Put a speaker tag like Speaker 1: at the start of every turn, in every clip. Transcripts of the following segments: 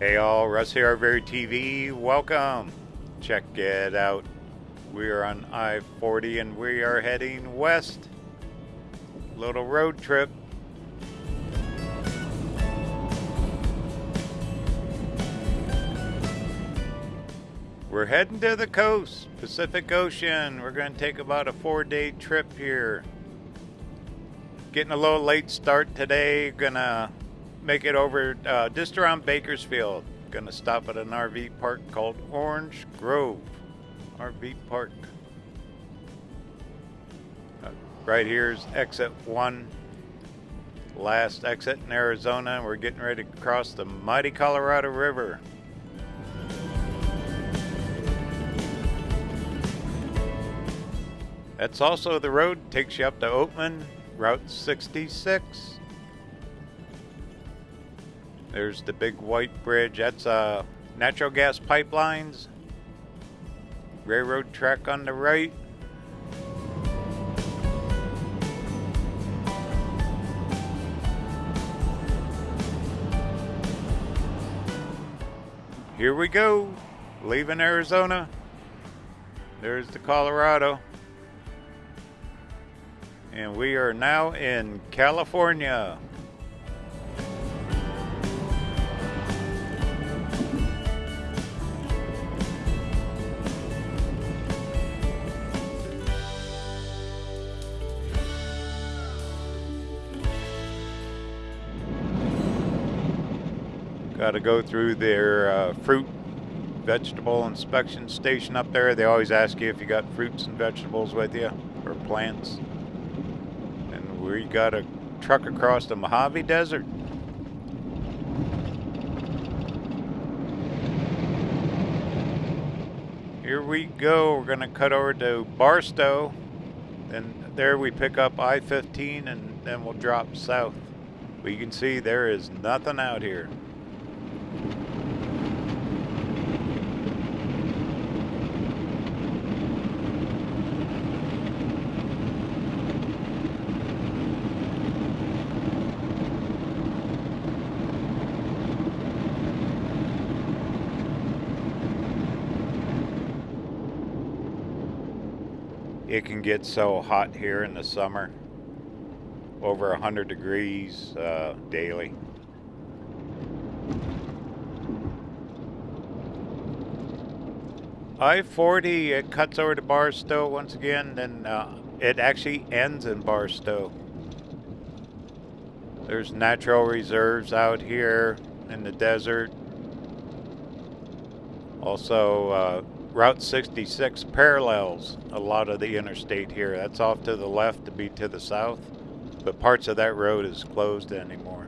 Speaker 1: Hey all, Russ here, Very TV. Welcome. Check it out. We are on I-40 and we are heading west. Little road trip. We're heading to the coast, Pacific Ocean. We're going to take about a four-day trip here. Getting a little late start today. Gonna make it over uh, just around Bakersfield. Gonna stop at an RV park called Orange Grove RV Park. Uh, right here's exit one, last exit in Arizona. We're getting ready to cross the mighty Colorado River. That's also the road takes you up to Oatman, Route 66. There's the big white bridge. That's uh, natural gas pipelines. Railroad track on the right. Here we go, leaving Arizona. There's the Colorado. And we are now in California. Got to go through their uh, fruit vegetable inspection station up there. They always ask you if you got fruits and vegetables with you or plants. And we got a truck across the Mojave Desert. Here we go. We're going to cut over to Barstow. And there we pick up I-15 and then we'll drop south. But you can see there is nothing out here. It can get so hot here in the summer, over 100 degrees uh, daily. I-40, it cuts over to Barstow once again, then uh, it actually ends in Barstow. There's natural reserves out here in the desert. Also, uh, Route 66 parallels a lot of the interstate here. That's off to the left to be to the south, but parts of that road is closed anymore.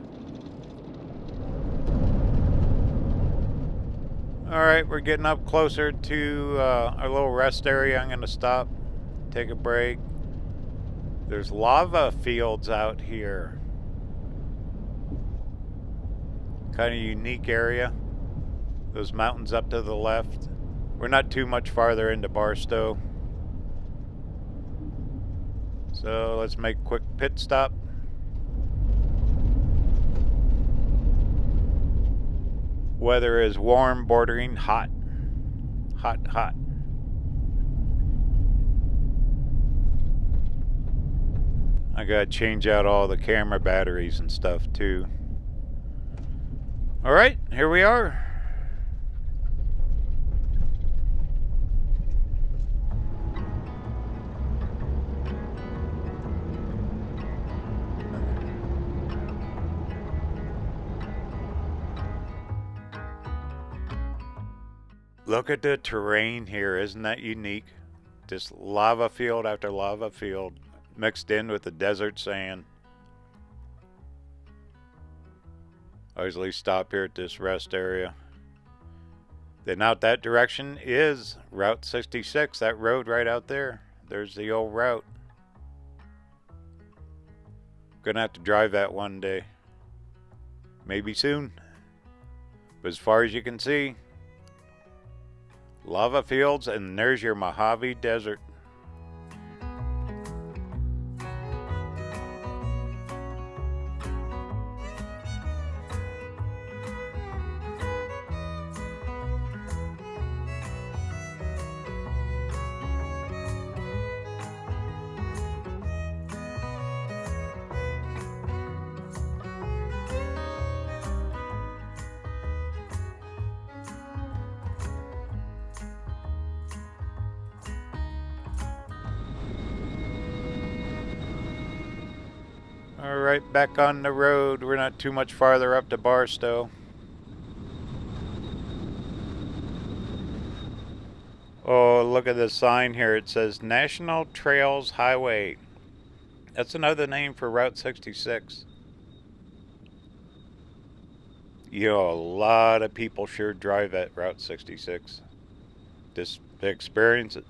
Speaker 1: All right, we're getting up closer to uh, our little rest area. I'm going to stop, take a break. There's lava fields out here. Kind of unique area. Those mountains up to the left. We're not too much farther into Barstow. So let's make a quick pit stop. Weather is warm, bordering hot. Hot, hot. I gotta change out all the camera batteries and stuff too. Alright, here we are. Look at the terrain here. Isn't that unique? Just lava field after lava field mixed in with the desert sand. I usually stop here at this rest area. Then out that direction is Route 66, that road right out there. There's the old route. Gonna have to drive that one day. Maybe soon. But as far as you can see, lava fields, and there's your Mojave Desert. Right, back on the road. We're not too much farther up to Barstow. Oh, look at the sign here. It says National Trails Highway. That's another name for Route 66. You know, a lot of people sure drive that Route 66. Just experience it.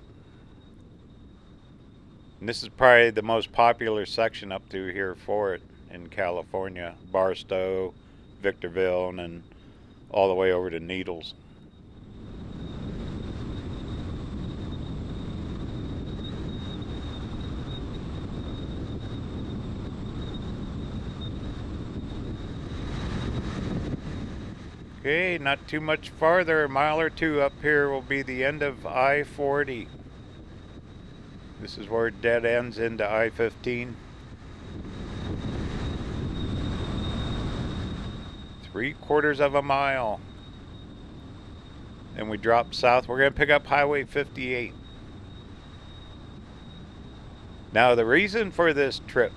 Speaker 1: And this is probably the most popular section up through here for it in California. Barstow, Victorville, and then all the way over to Needles. Okay, not too much farther, a mile or two up here will be the end of I-40. This is where it dead ends into I-15. Three quarters of a mile. And we drop south. We're going to pick up Highway 58. Now the reason for this trip,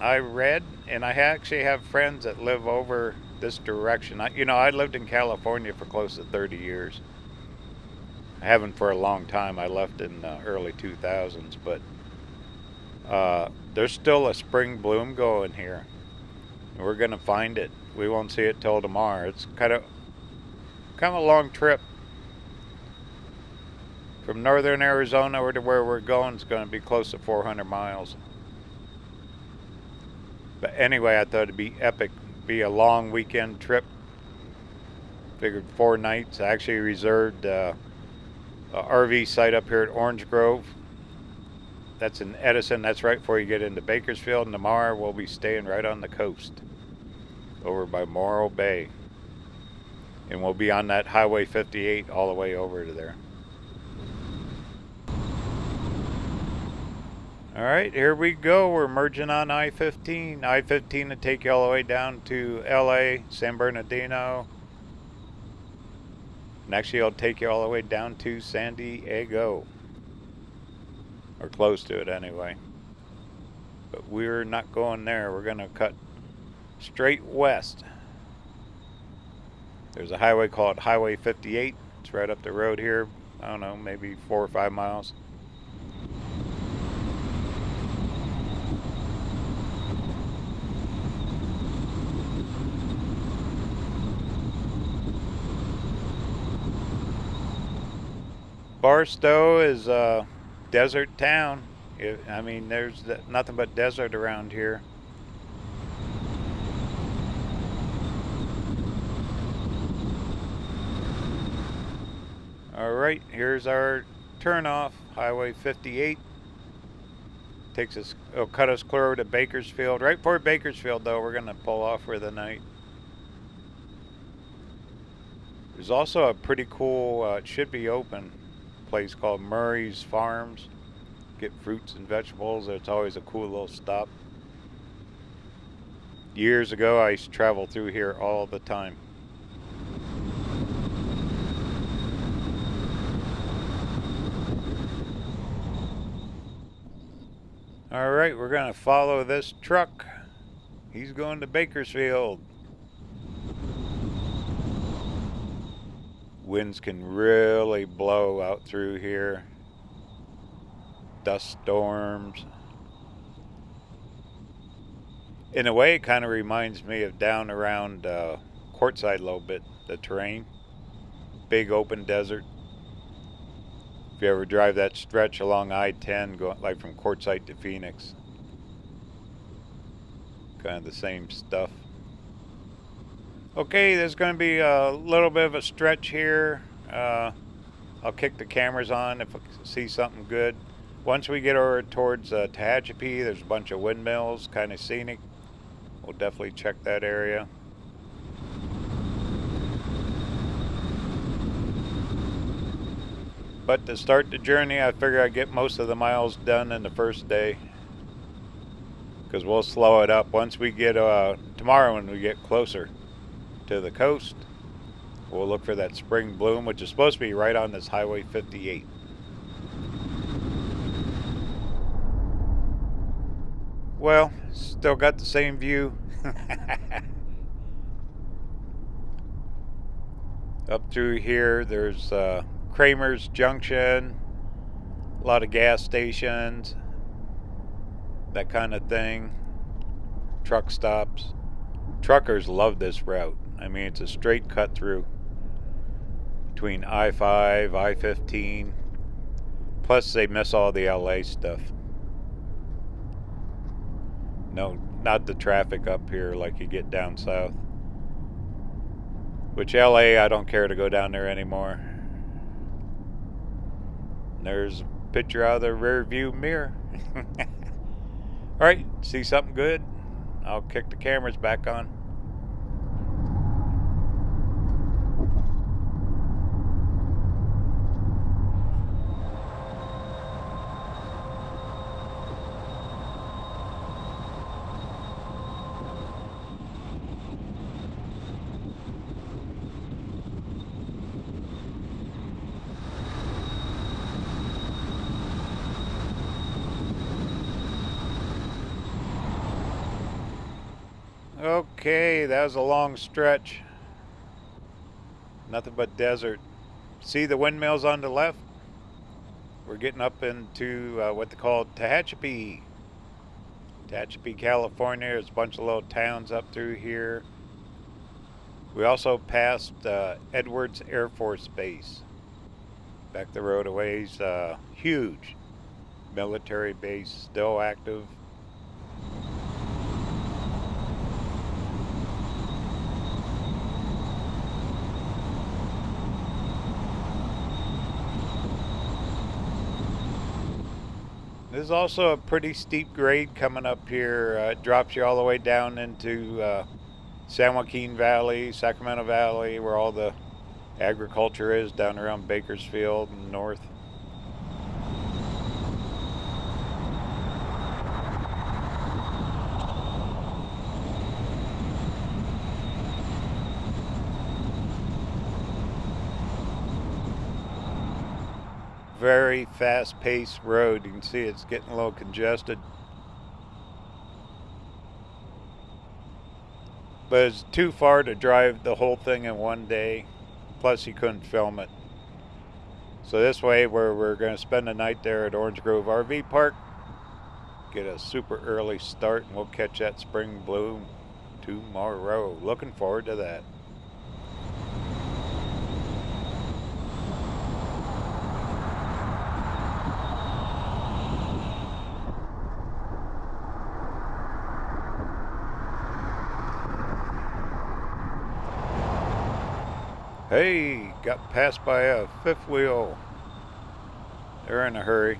Speaker 1: I read, and I actually have friends that live over this direction. I, you know, I lived in California for close to 30 years. I haven't for a long time. I left in the early 2000s, but uh, there's still a spring bloom going here. We're gonna find it. We won't see it till tomorrow. It's kind of kind of a long trip from northern Arizona over to where we're going. It's going to be close to 400 miles. But anyway, I thought it'd be epic be a long weekend trip. Figured four nights. I actually reserved uh, a RV site up here at Orange Grove. That's in Edison. That's right before you get into Bakersfield. And tomorrow we'll be staying right on the coast over by Morro Bay. And we'll be on that Highway 58 all the way over to there. All right, here we go. We're merging on I-15. I-15 to take you all the way down to LA, San Bernardino. And actually, it'll take you all the way down to San Diego. Or close to it anyway. But we're not going there. We're going to cut straight west. There's a highway called Highway 58. It's right up the road here. I don't know, maybe four or five miles. Barstow is a desert town. I mean, there's nothing but desert around here. All right, here's our turnoff, Highway 58. Takes us, it'll cut us clear over to Bakersfield. Right before Bakersfield, though, we're gonna pull off for the night. There's also a pretty cool, uh, it should be open, place called Murray's Farms. Get fruits and vegetables. It's always a cool little stop. Years ago, I used to travel through here all the time. All right, we're going to follow this truck. He's going to Bakersfield. winds can really blow out through here. Dust storms. In a way, it kind of reminds me of down around uh, Quartzsite a little bit, the terrain. Big open desert. If you ever drive that stretch along I-10, going like from Quartzsite to Phoenix. Kind of the same stuff. Okay, there's going to be a little bit of a stretch here. Uh, I'll kick the cameras on if I see something good. Once we get over towards uh, Tehachapi, there's a bunch of windmills, kind of scenic. We'll definitely check that area. But to start the journey, I figure I'd get most of the miles done in the first day. Because we'll slow it up once we get, uh, tomorrow when we get closer to the coast. We'll look for that spring bloom, which is supposed to be right on this Highway 58. well, still got the same view. Up through here, there's uh, Kramer's Junction, a lot of gas stations, that kind of thing, truck stops. Truckers love this route. I mean, it's a straight cut through between I-5, I-15. Plus, they miss all the LA stuff. No, not the traffic up here like you get down south. Which LA, I don't care to go down there anymore. There's a picture out of the rear view mirror. Alright, see something good? I'll kick the cameras back on. Okay, that was a long stretch. Nothing but desert. See the windmills on the left? We're getting up into uh, what they call Tehachapi. Tehachapi, California. There's a bunch of little towns up through here. We also passed uh, Edwards Air Force Base. Back the road a ways. Uh, huge military base, still active. There's also a pretty steep grade coming up here. Uh, it drops you all the way down into uh, San Joaquin Valley, Sacramento Valley, where all the agriculture is down around Bakersfield and north. Very fast-paced road. You can see it's getting a little congested. But it's too far to drive the whole thing in one day. Plus you couldn't film it. So this way where we're going to spend the night there at Orange Grove RV Park. Get a super early start and we'll catch that spring bloom tomorrow. Looking forward to that. Hey, got passed by a fifth wheel. They're in a hurry.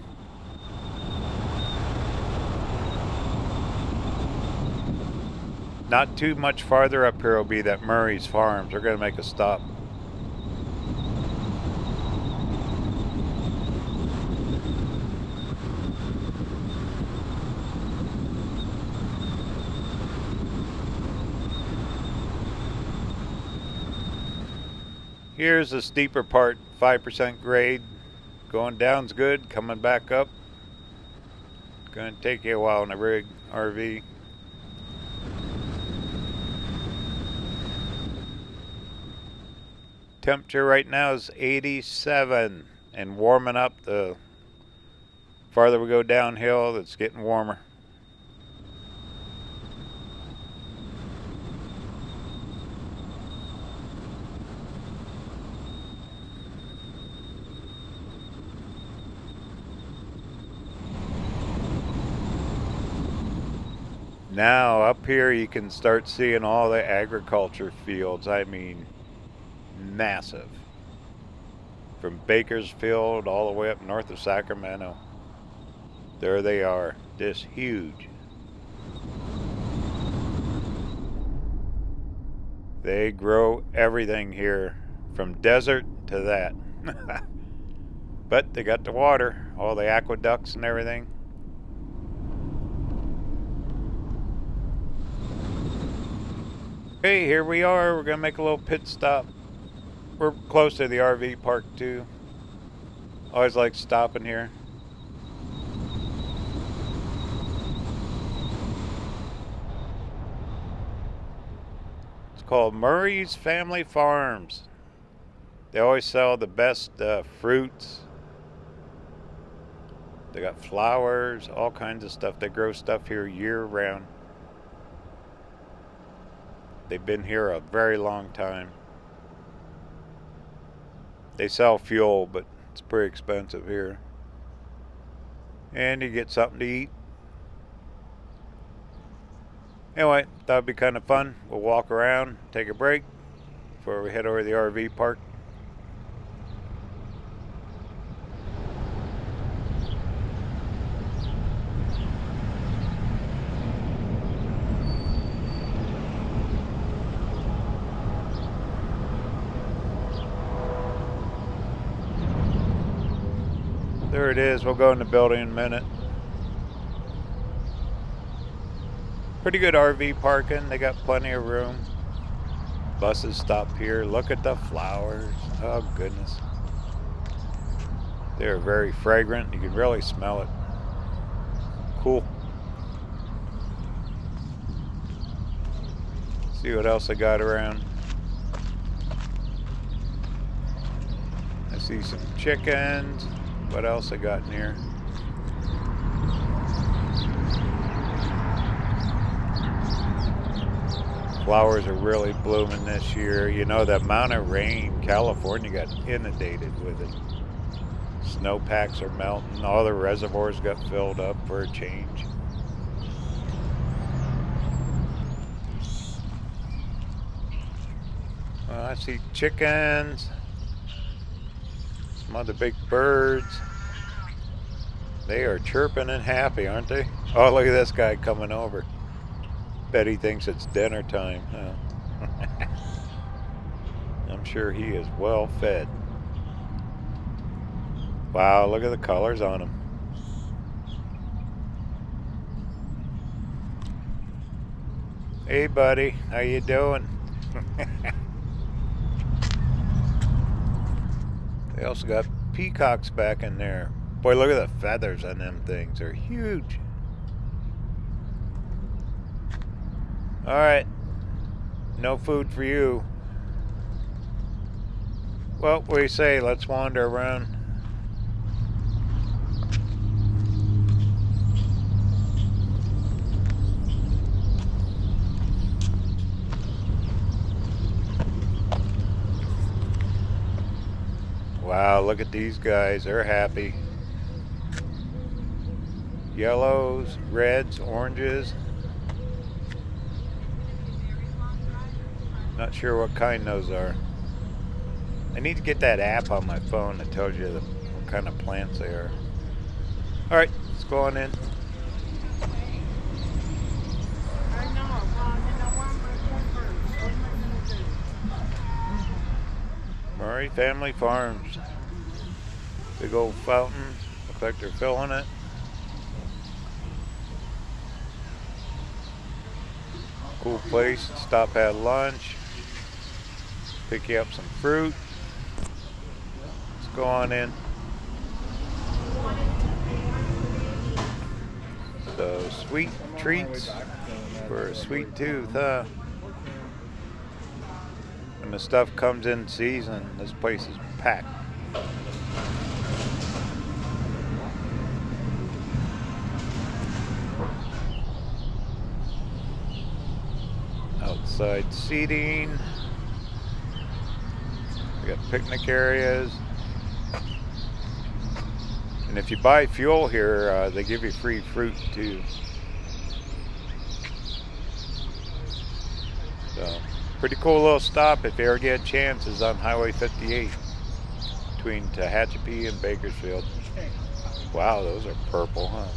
Speaker 1: Not too much farther up here will be that Murray's Farms. They're going to make a stop. Here's the steeper part, 5% grade. Going down's good, coming back up. Gonna take you a while in a rig RV. Temperature right now is 87 and warming up the farther we go downhill, it's getting warmer. Now up here you can start seeing all the agriculture fields. I mean, massive. From Bakersfield all the way up north of Sacramento. There they are, this huge. They grow everything here, from desert to that. but they got the water, all the aqueducts and everything. Okay, here we are. We're going to make a little pit stop. We're close to the RV park, too. Always like stopping here. It's called Murray's Family Farms. They always sell the best uh, fruits. They got flowers, all kinds of stuff. They grow stuff here year round. They've been here a very long time. They sell fuel, but it's pretty expensive here. And you get something to eat. Anyway, that'd be kind of fun. We'll walk around, take a break before we head over to the RV park. There it is. We'll go in the building in a minute. Pretty good RV parking. They got plenty of room. Buses stop here. Look at the flowers. Oh, goodness. They're very fragrant. You can really smell it. Cool. See what else I got around. I see some chickens. What else I got in here? Flowers are really blooming this year. You know, the amount of rain, California got inundated with it. Snowpacks are melting. All the reservoirs got filled up for a change. Well, I see chickens. Some other big birds. They are chirping and happy, aren't they? Oh, look at this guy coming over. Bet he thinks it's dinner time. Huh? I'm sure he is well fed. Wow, look at the colors on him. Hey buddy, how you doing? They also got peacocks back in there. Boy, look at the feathers on them things. They're huge. Alright. No food for you. Well, we say? Let's wander around. Wow, look at these guys. They're happy. Yellows, reds, oranges. Not sure what kind those are. I need to get that app on my phone that tells you the, what kind of plants they are. Alright, let's go on in. Murray Family Farms. Big old fountain. Looks like they're filling it. Cool place. Stop at lunch. Pick you up some fruit. Let's go on in. So sweet treats for a sweet tooth, huh? When the stuff comes in season, this place is packed. Outside seating. We got picnic areas. And if you buy fuel here, uh, they give you free fruit too. So. Pretty cool little stop if you ever get a chance is on Highway 58 between Tehachapi and Bakersfield. Wow, those are purple, huh?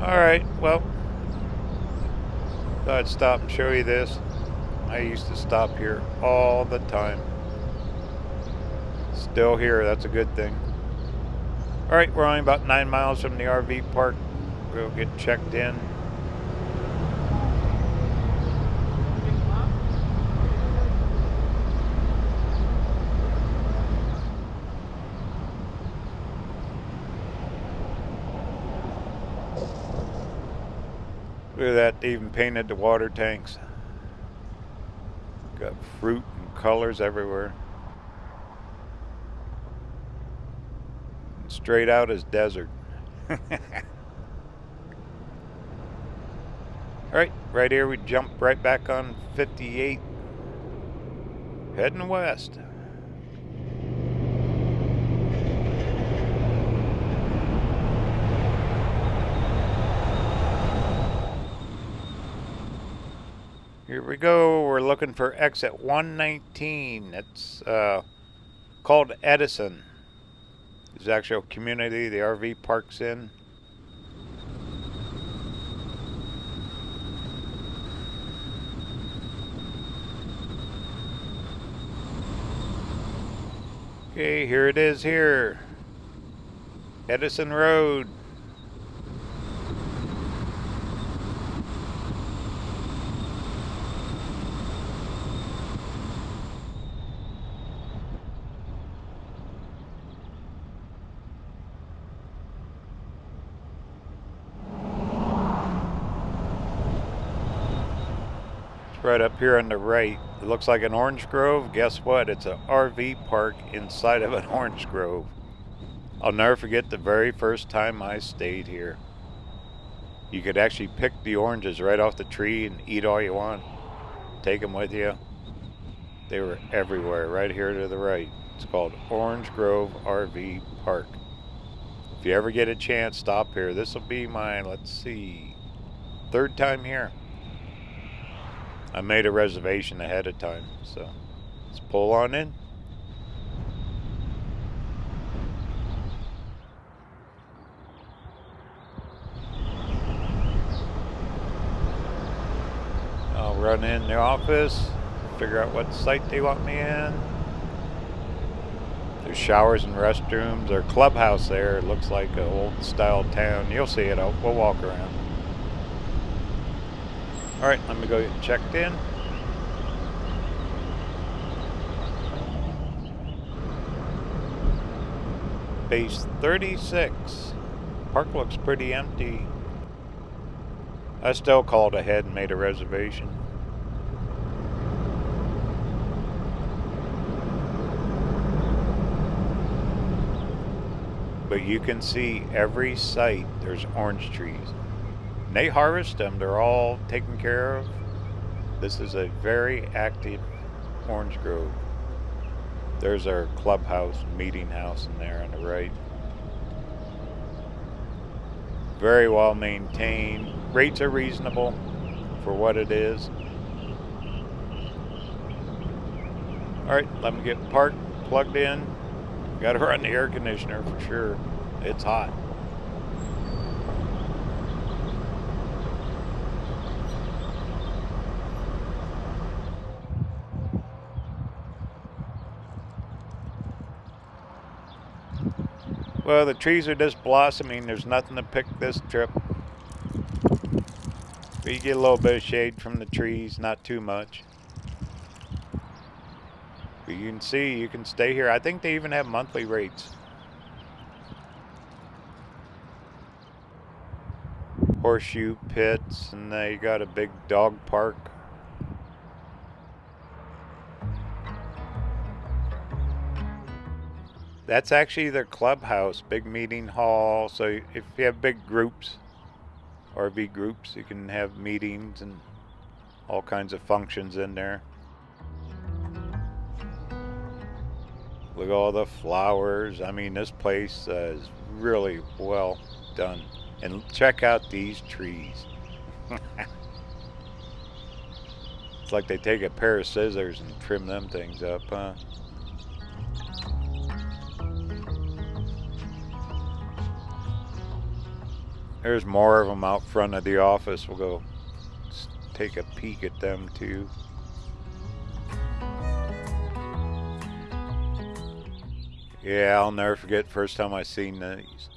Speaker 1: All right, well, Thought I'd stop and show you this. I used to stop here all the time. Still here, that's a good thing. Alright, we're only about nine miles from the RV park. We'll get checked in. That, even painted the water tanks. Got fruit and colors everywhere. Straight out as desert. Alright, right here we jump right back on 58. Heading west. Here we go. We're looking for exit 119. It's uh, called Edison. It's actual community the RV parks in. Okay, here it is here. Edison Road. Right up here on the right. It looks like an orange grove. Guess what? It's an RV park inside of an orange grove. I'll never forget the very first time I stayed here. You could actually pick the oranges right off the tree and eat all you want. Take them with you. They were everywhere, right here to the right. It's called Orange Grove RV Park. If you ever get a chance, stop here. This will be my, let's see, third time here. I made a reservation ahead of time, so let's pull on in. I'll run in the office, figure out what site they want me in. There's showers and restrooms. There's clubhouse there. It looks like an old style town. You'll see it. We'll walk around. All right, let me go get checked in. Base 36. Park looks pretty empty. I still called ahead and made a reservation. But you can see every site there's orange trees they harvest them. They're all taken care of. This is a very active orange grove. There's our clubhouse, meeting house in there on the right. Very well maintained. Rates are reasonable for what it is. Alright, let me get parked, plugged in. Gotta run the air conditioner for sure. It's hot. Well, the trees are just blossoming. There's nothing to pick this trip. You get a little bit of shade from the trees, not too much. But you can see, you can stay here. I think they even have monthly rates. Horseshoe pits, and they got a big dog park. That's actually their clubhouse, big meeting hall. So if you have big groups, RV groups, you can have meetings and all kinds of functions in there. Look at all the flowers. I mean, this place uh, is really well done. And check out these trees. it's like they take a pair of scissors and trim them things up, huh? There's more of them out front of the office. We'll go take a peek at them too. Yeah, I'll never forget first time I seen these.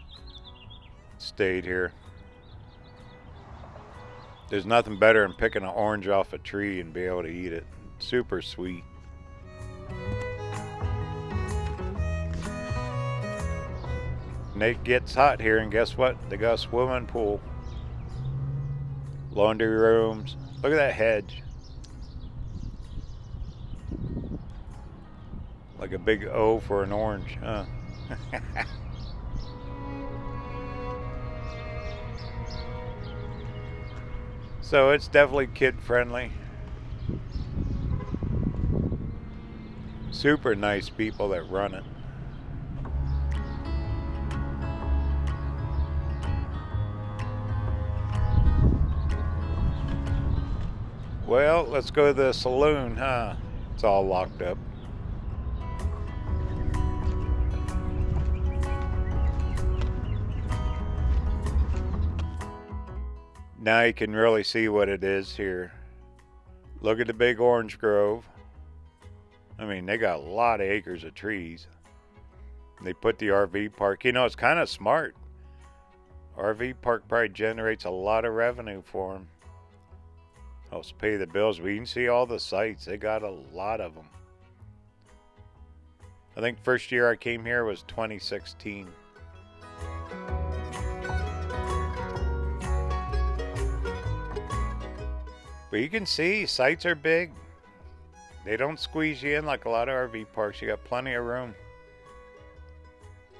Speaker 1: Stayed here. There's nothing better than picking an orange off a tree and be able to eat it. Super sweet. And it gets hot here, and guess what? They got a swimming pool. laundry rooms. Look at that hedge. Like a big O for an orange, huh? so it's definitely kid friendly. Super nice people that run it. Well, let's go to the saloon, huh? It's all locked up. Now you can really see what it is here. Look at the big orange grove. I mean, they got a lot of acres of trees. They put the RV park. You know, it's kind of smart. RV park probably generates a lot of revenue for them helps pay the bills. We can see all the sites. They got a lot of them. I think first year I came here was 2016. But you can see sites are big. They don't squeeze you in like a lot of RV parks. You got plenty of room.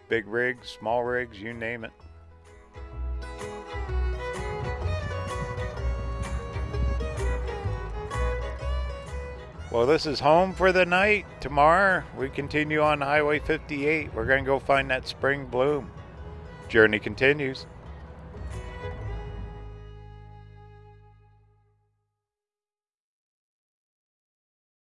Speaker 1: Big rigs, small rigs, you name it. Well, this is home for the night. Tomorrow, we continue on Highway 58. We're going to go find that spring bloom. Journey continues.